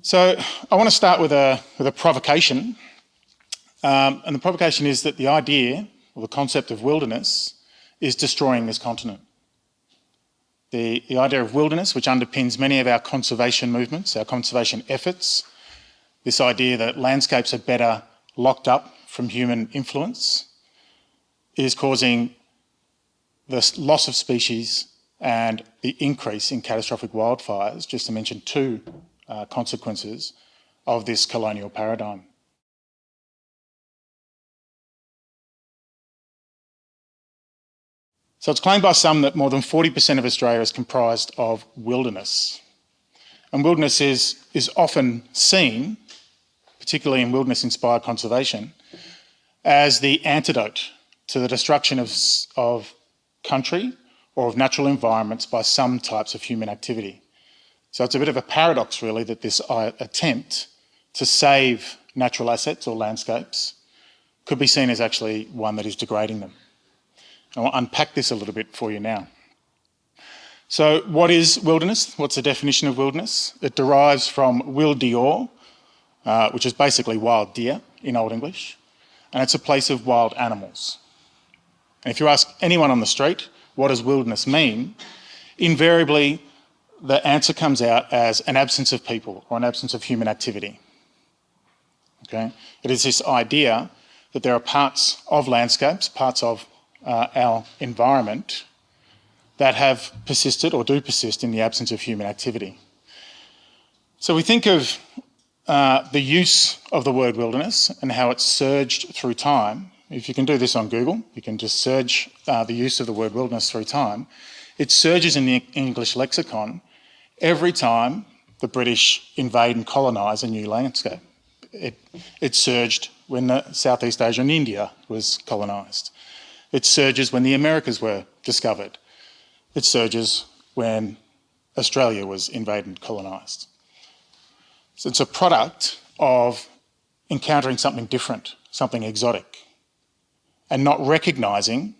So I want to start with a, with a provocation. Um, and the provocation is that the idea or the concept of wilderness is destroying this continent. The, the idea of wilderness, which underpins many of our conservation movements, our conservation efforts, this idea that landscapes are better locked up from human influence, is causing the loss of species and the increase in catastrophic wildfires, just to mention two uh, consequences of this colonial paradigm. So it's claimed by some that more than 40% of Australia is comprised of wilderness. And wilderness is, is often seen, particularly in wilderness-inspired conservation, as the antidote to the destruction of, of country or of natural environments by some types of human activity. So it's a bit of a paradox, really, that this uh, attempt to save natural assets or landscapes could be seen as actually one that is degrading them. I'll unpack this a little bit for you now. So what is wilderness? What's the definition of wilderness? It derives from wildeor, uh, which is basically wild deer in Old English, and it's a place of wild animals. And if you ask anyone on the street, what does wilderness mean? Invariably, the answer comes out as an absence of people or an absence of human activity. Okay? It is this idea that there are parts of landscapes, parts of uh, our environment that have persisted or do persist in the absence of human activity. So we think of uh, the use of the word wilderness and how it's surged through time. If you can do this on Google, you can just search uh, the use of the word wilderness through time. It surges in the English lexicon every time the British invade and colonise a new landscape. It, it surged when Southeast Asia and India was colonised. It surges when the Americas were discovered. It surges when Australia was invaded and colonised. So it's a product of encountering something different, something exotic, and not recognising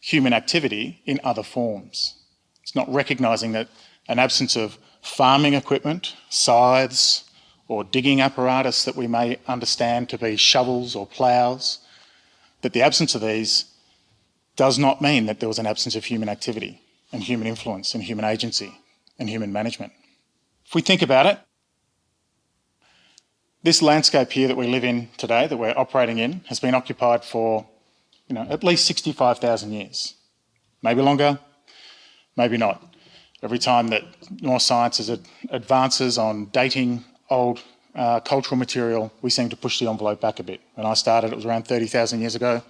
human activity in other forms. It's not recognising that an absence of farming equipment, scythes, or digging apparatus that we may understand to be shovels or ploughs, that the absence of these does not mean that there was an absence of human activity and human influence and human agency and human management. If we think about it, this landscape here that we live in today, that we're operating in, has been occupied for you know, at least 65,000 years. Maybe longer, maybe not. Every time that more science advances on dating old uh, cultural material, we seem to push the envelope back a bit. When I started, it was around 30,000 years ago.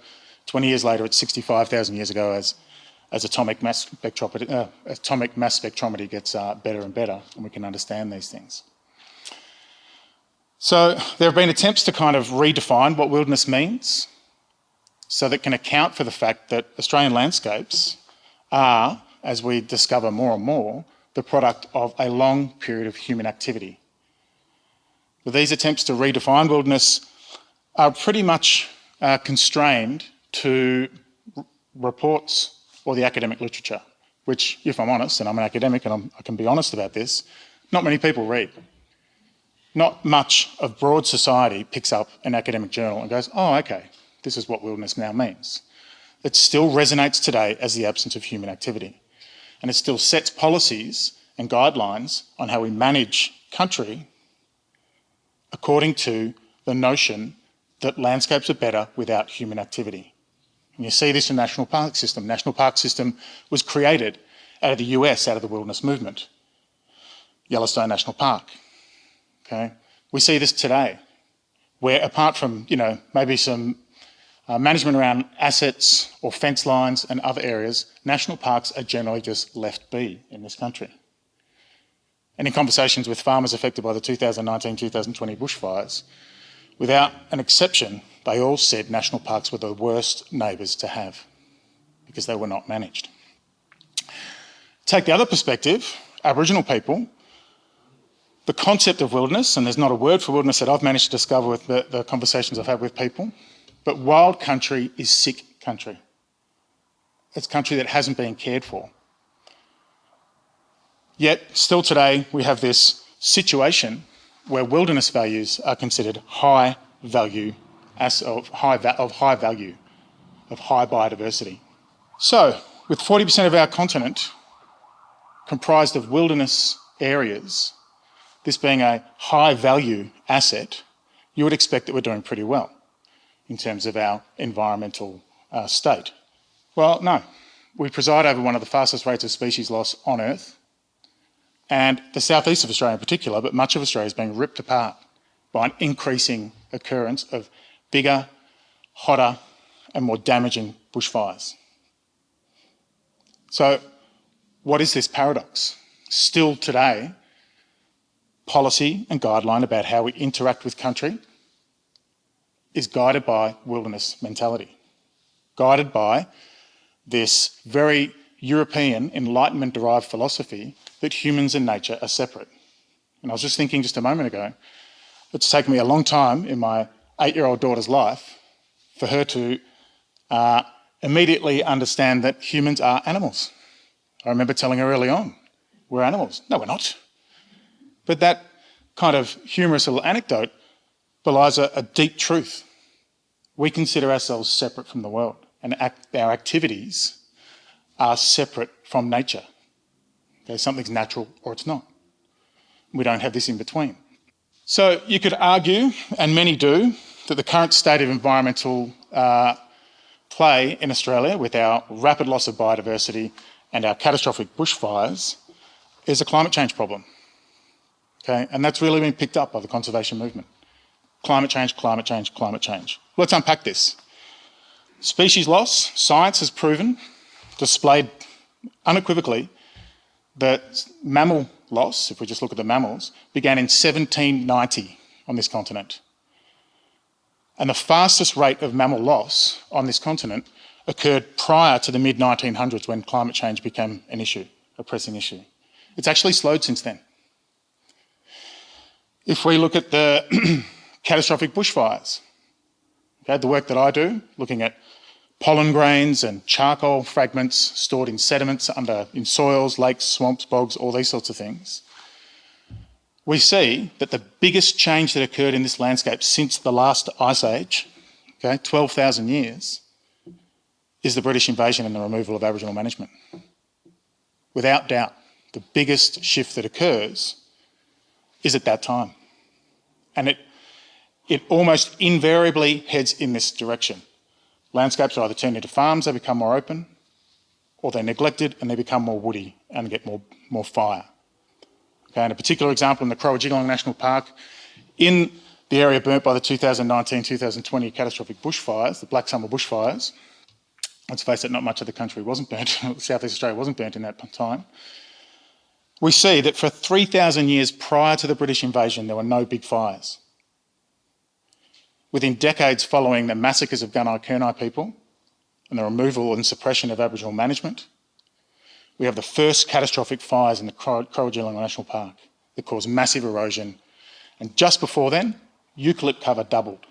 20 years later, it's 65,000 years ago as, as atomic, mass spectrometry, uh, atomic mass spectrometry gets uh, better and better and we can understand these things. So there have been attempts to kind of redefine what wilderness means so that can account for the fact that Australian landscapes are, as we discover more and more, the product of a long period of human activity. But these attempts to redefine wilderness are pretty much uh, constrained to reports or the academic literature, which, if I'm honest, and I'm an academic and I'm, i can be honest about this, not many people read. Not much of broad society picks up an academic journal and goes, oh, okay, this is what wilderness now means. It still resonates today as the absence of human activity. And it still sets policies and guidelines on how we manage country according to the notion that landscapes are better without human activity. And you see this in National Park System. National Park System was created out of the US, out of the wilderness movement. Yellowstone National Park. Okay, we see this today, where apart from you know maybe some uh, management around assets or fence lines and other areas, national parks are generally just left be in this country. And in conversations with farmers affected by the 2019-2020 bushfires, without an exception, they all said national parks were the worst neighbours to have because they were not managed. Take the other perspective, Aboriginal people, the concept of wilderness, and there's not a word for wilderness that I've managed to discover with the, the conversations I've had with people, but wild country is sick country. It's country that hasn't been cared for. Yet, still today, we have this situation where wilderness values are considered high value, as of high, of high value, of high biodiversity. So, with 40% of our continent comprised of wilderness areas, this being a high value asset, you would expect that we're doing pretty well in terms of our environmental uh, state. Well, no. We preside over one of the fastest rates of species loss on Earth, and the southeast of Australia in particular, but much of Australia is being ripped apart by an increasing occurrence of bigger, hotter, and more damaging bushfires. So, what is this paradox? Still today, policy and guideline about how we interact with country is guided by wilderness mentality, guided by this very European Enlightenment derived philosophy that humans and nature are separate. And I was just thinking just a moment ago, it's taken me a long time in my eight year old daughter's life for her to uh, immediately understand that humans are animals. I remember telling her early on, we're animals. No, we're not. But that kind of humorous little anecdote belies a, a deep truth. We consider ourselves separate from the world, and act, our activities are separate from nature. Okay, something's natural or it's not. We don't have this in between. So you could argue, and many do, that the current state of environmental uh, play in Australia with our rapid loss of biodiversity and our catastrophic bushfires is a climate change problem. Okay, and that's really been picked up by the conservation movement. Climate change, climate change, climate change. Let's unpack this. Species loss, science has proven, displayed unequivocally, that mammal loss, if we just look at the mammals, began in 1790 on this continent. And the fastest rate of mammal loss on this continent occurred prior to the mid 1900s when climate change became an issue, a pressing issue. It's actually slowed since then. If we look at the catastrophic bushfires, okay, the work that I do, looking at pollen grains and charcoal fragments stored in sediments under in soils, lakes, swamps, bogs, all these sorts of things, we see that the biggest change that occurred in this landscape since the last ice age, okay, 12,000 years, is the British invasion and the removal of Aboriginal management. Without doubt, the biggest shift that occurs is at that time. And it, it almost invariably heads in this direction. Landscapes are either turned into farms, they become more open, or they're neglected and they become more woody and get more, more fire. Okay, and a particular example in the Croajingolong National Park, in the area burnt by the 2019-2020 catastrophic bushfires, the Black Summer bushfires, let's face it, not much of the country wasn't burnt, Southeast Australia wasn't burnt in that time, we see that for 3,000 years prior to the British invasion, there were no big fires. Within decades following the massacres of Gunai Kurnai people and the removal and suppression of Aboriginal management, we have the first catastrophic fires in the Croajingolong National Park that caused massive erosion. And just before then, eucalypt cover doubled.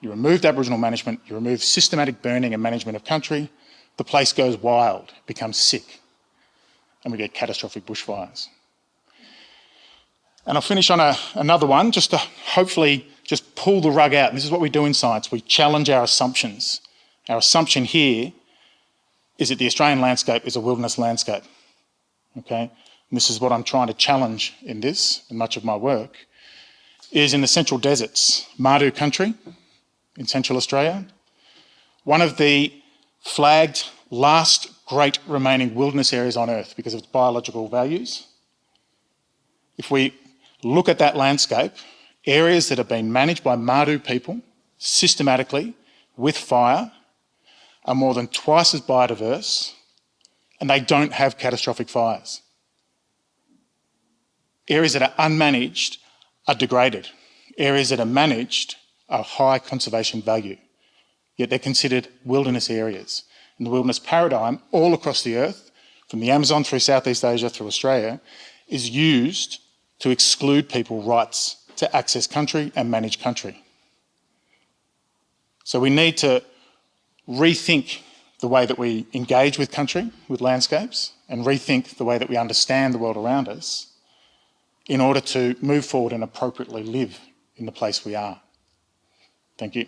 You removed Aboriginal management, you removed systematic burning and management of country, the place goes wild, becomes sick and we get catastrophic bushfires. And I'll finish on a, another one, just to hopefully just pull the rug out. This is what we do in science. We challenge our assumptions. Our assumption here is that the Australian landscape is a wilderness landscape. Okay? And this is what I'm trying to challenge in this, in much of my work, is in the central deserts, Mardu country in central Australia. One of the flagged last great remaining wilderness areas on Earth because of its biological values. If we look at that landscape, areas that have been managed by Mardu people systematically with fire are more than twice as biodiverse and they don't have catastrophic fires. Areas that are unmanaged are degraded. Areas that are managed are high conservation value, yet they're considered wilderness areas And the wilderness paradigm all across the earth, from the Amazon through Southeast Asia through Australia, is used to exclude people rights to access country and manage country. So we need to rethink the way that we engage with country, with landscapes, and rethink the way that we understand the world around us in order to move forward and appropriately live in the place we are. Thank you.